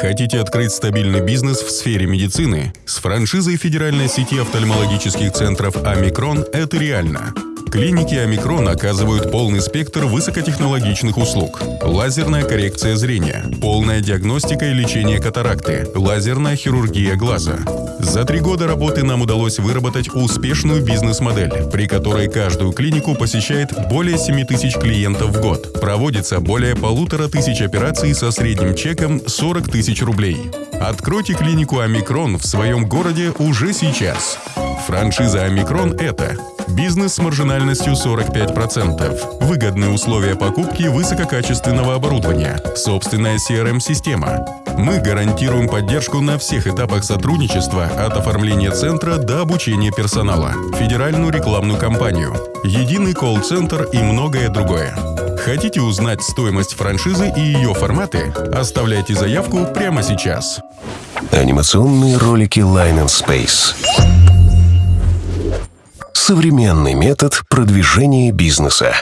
Хотите открыть стабильный бизнес в сфере медицины? С франшизой федеральной сети офтальмологических центров «Омикрон» это реально. Клиники «Омикрон» оказывают полный спектр высокотехнологичных услуг. Лазерная коррекция зрения, полная диагностика и лечение катаракты, лазерная хирургия глаза. За три года работы нам удалось выработать успешную бизнес-модель, при которой каждую клинику посещает более 7 тысяч клиентов в год. Проводится более полутора тысяч операций со средним чеком 40 тысяч рублей. Откройте клинику «Омикрон» в своем городе уже сейчас. Франшиза «Омикрон» — это Бизнес с маржинальностью 45%. Выгодные условия покупки высококачественного оборудования. Собственная CRM-система. Мы гарантируем поддержку на всех этапах сотрудничества от оформления центра до обучения персонала, федеральную рекламную кампанию, единый колл-центр и многое другое. Хотите узнать стоимость франшизы и ее форматы? Оставляйте заявку прямо сейчас. Анимационные ролики Line and Space. Современный метод продвижения бизнеса.